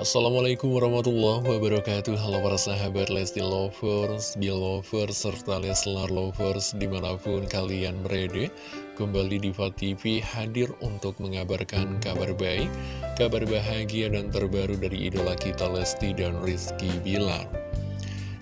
Assalamualaikum warahmatullahi wabarakatuh. Halo para sahabat Lesti Lovers, Belovers, serta Leslar Lovers di mana pun kalian berada Kembali Diva TV hadir untuk mengabarkan kabar baik, kabar bahagia dan terbaru dari idola kita Lesti dan Rizky Bilar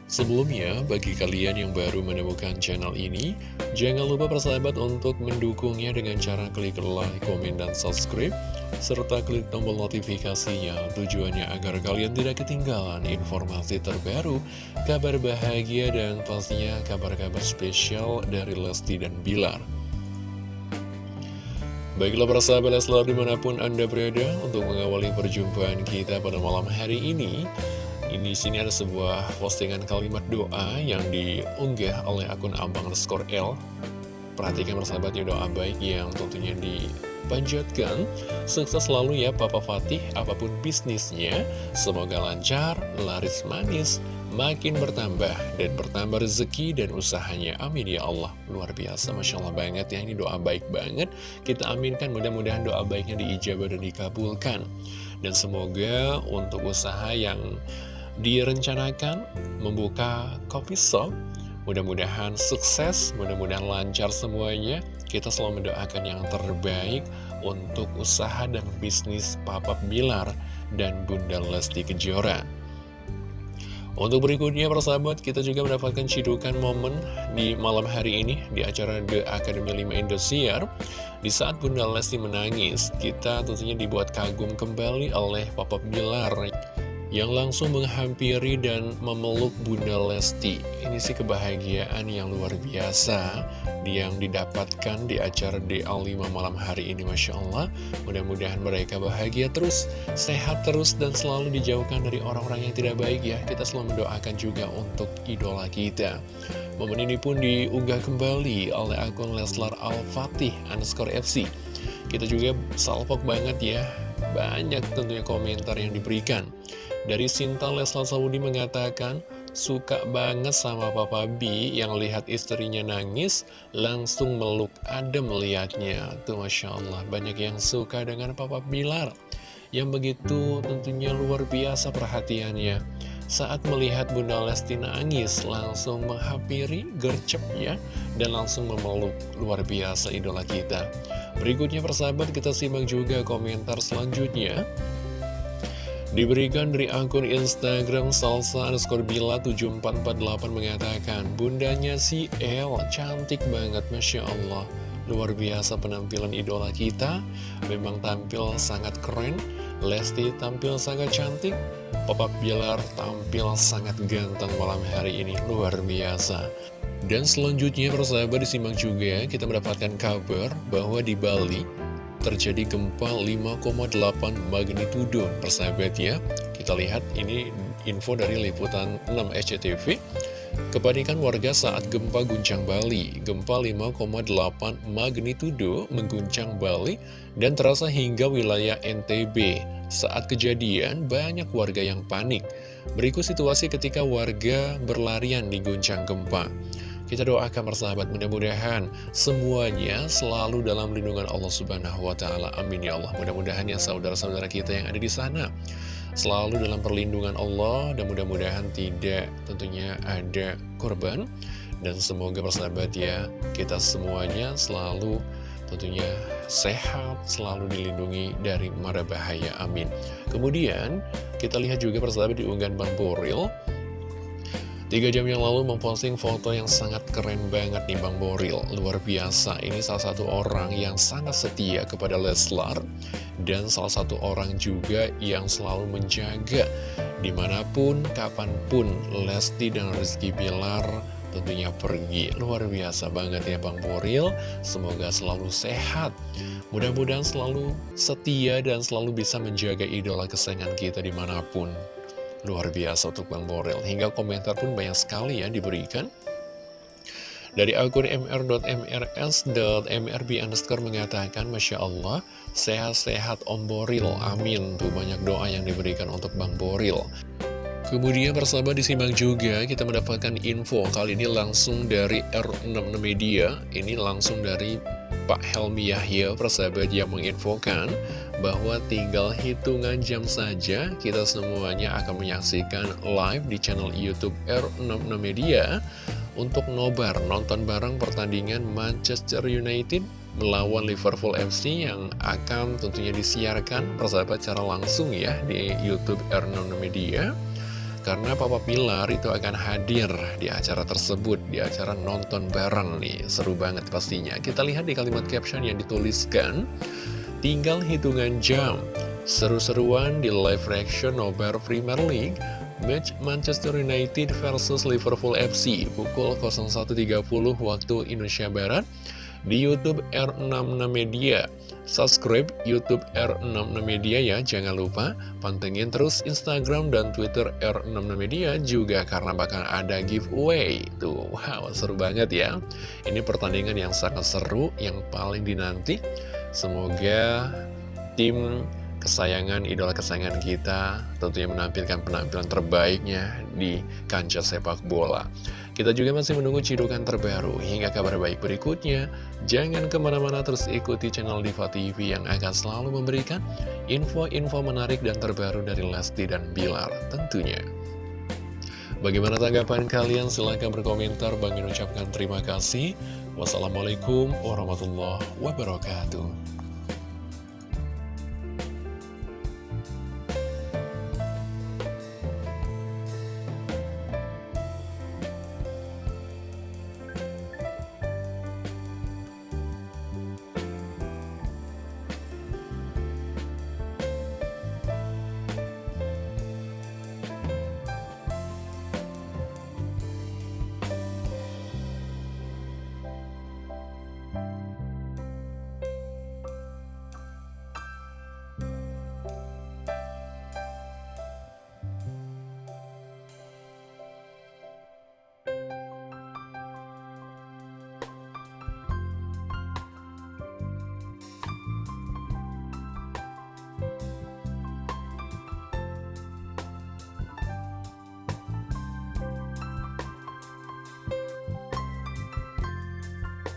Sebelumnya, bagi kalian yang baru menemukan channel ini, jangan lupa persahabat untuk mendukungnya dengan cara klik like, komen, dan subscribe, serta klik tombol notifikasinya tujuannya agar kalian tidak ketinggalan informasi terbaru, kabar bahagia, dan pastinya kabar-kabar spesial dari Lesti dan Bilar. Baiklah para selalu di mana pun Anda berada untuk mengawali perjumpaan kita pada malam hari ini ini sini ada sebuah postingan kalimat doa yang diunggah oleh akun Abang underscore L. Perhatikan bersahabat ya doa baik yang tentunya dipanjatkan. Sukses selalu ya Papa Fatih, apa pun bisnisnya. Semoga lancar, laris manis, makin bertambah dan bertambah rezeki dan usahanya amin ya Allah luar biasa Masya Allah banget ya ini doa baik banget kita aminkan mudah-mudahan doa baiknya diijabah dan dikabulkan dan semoga untuk usaha yang direncanakan membuka kopi shop. Mudah-mudahan sukses, mudah-mudahan lancar semuanya. Kita selalu mendoakan yang terbaik untuk usaha dan bisnis Papa Bilar dan Bunda Lesti Kejora. Untuk berikutnya persahabat kita juga mendapatkan cidukan momen di malam hari ini di acara The Academy 5 Indosiar Di saat Bunda Lesti menangis kita tentunya dibuat kagum kembali oleh Papa Bilar yang langsung menghampiri dan memeluk Bunda Lesti. Ini sih kebahagiaan yang luar biasa yang didapatkan di acara DA5 malam hari ini Masya Allah. Mudah-mudahan mereka bahagia terus, sehat terus, dan selalu dijauhkan dari orang-orang yang tidak baik ya. Kita selalu mendoakan juga untuk idola kita. Momen ini pun diunggah kembali oleh akun Leslar Al-Fatih underscore FC. Kita juga salpok banget ya, banyak tentunya komentar yang diberikan. Dari Sinta Leslar Saudi mengatakan, suka banget sama Papa B yang lihat istrinya nangis, langsung meluk adem melihatnya. Tuh Masya Allah, banyak yang suka dengan Papa Bilar, yang begitu tentunya luar biasa perhatiannya. Saat melihat Bunda Lesti nangis, langsung menghampiri, gercep ya, dan langsung memeluk luar biasa idola kita. Berikutnya persahabat kita simak juga komentar selanjutnya. Diberikan dari akun Instagram salsa underscore bila 7448 mengatakan Bundanya si El cantik banget Masya Allah. Luar biasa penampilan idola kita. Memang tampil sangat keren. Lesti tampil sangat cantik. Papa Bilar tampil sangat ganteng malam hari ini. Luar biasa. Dan selanjutnya persahabat disimak juga Kita mendapatkan kabar bahwa di Bali terjadi gempa 5,8 magnitudo. Persahabat ya kita lihat ini info dari liputan 6 SCTV Kepanikan warga saat gempa guncang Bali. Gempa 5,8 magnitudo mengguncang Bali dan terasa hingga wilayah NTB Saat kejadian banyak warga yang panik. Berikut situasi ketika warga berlarian di guncang gempa kita doakan persahabat mudah-mudahan semuanya selalu dalam lindungan Allah Subhanahu wa taala. Amin ya Allah. Mudah-mudahan ya saudara-saudara kita yang ada di sana selalu dalam perlindungan Allah dan mudah-mudahan tidak tentunya ada korban dan semoga persahabat ya kita semuanya selalu tentunya sehat, selalu dilindungi dari mara bahaya. Amin. Kemudian kita lihat juga persahabat di unggahan Bang Boril Tiga jam yang lalu memposting foto yang sangat keren banget nih Bang Boril. Luar biasa, ini salah satu orang yang sangat setia kepada Leslar. Dan salah satu orang juga yang selalu menjaga Di mana pun, kapan pun Lesti dan Rizky Bilar tentunya pergi. Luar biasa banget ya Bang Boril. Semoga selalu sehat. Mudah-mudahan selalu setia dan selalu bisa menjaga idola kesayangan kita di mana pun Luar biasa untuk Bang Borel. Hingga komentar pun banyak sekali ya diberikan. Dari akun mr.mrs.mrb underscore mengatakan, Masya Allah, sehat-sehat Om Boril, amin. Tuh banyak doa yang diberikan untuk Bang Boril. Kemudian bersama disimak juga kita mendapatkan info kali ini langsung dari R66 Media, ini langsung dari Pak Helmi Yahya, persahabat yang menginfokan bahwa tinggal hitungan jam saja kita semuanya akan menyaksikan live di channel Youtube R66 Media untuk nobar nonton bareng pertandingan Manchester United melawan Liverpool FC yang akan tentunya disiarkan persahabat secara langsung ya di Youtube R66 Media karena Papa Pilar itu akan hadir di acara tersebut, di acara nonton bareng nih. Seru banget pastinya. Kita lihat di kalimat caption yang dituliskan, tinggal hitungan jam. Seru-seruan di live reaction Nobar Premier League, match Manchester United versus Liverpool FC, pukul 01.30 waktu Indonesia Barat, di Youtube R66 Media. Subscribe Youtube R66 Media ya, jangan lupa pantengin terus Instagram dan Twitter R66 Media juga karena bakal ada giveaway. Tuh, wow, seru banget ya. Ini pertandingan yang sangat seru, yang paling dinanti. Semoga tim kesayangan, idola kesayangan kita tentunya menampilkan penampilan terbaiknya di kancah sepak bola. Kita juga masih menunggu cidukan terbaru hingga kabar baik berikutnya. Jangan ke mana-mana terus ikuti channel Diva TV yang akan selalu memberikan info-info menarik dan terbaru dari Lesti dan Bilar tentunya. Bagaimana tanggapan kalian? Silahkan berkomentar. Bang ucapkan terima kasih. Wassalamualaikum warahmatullahi wabarakatuh.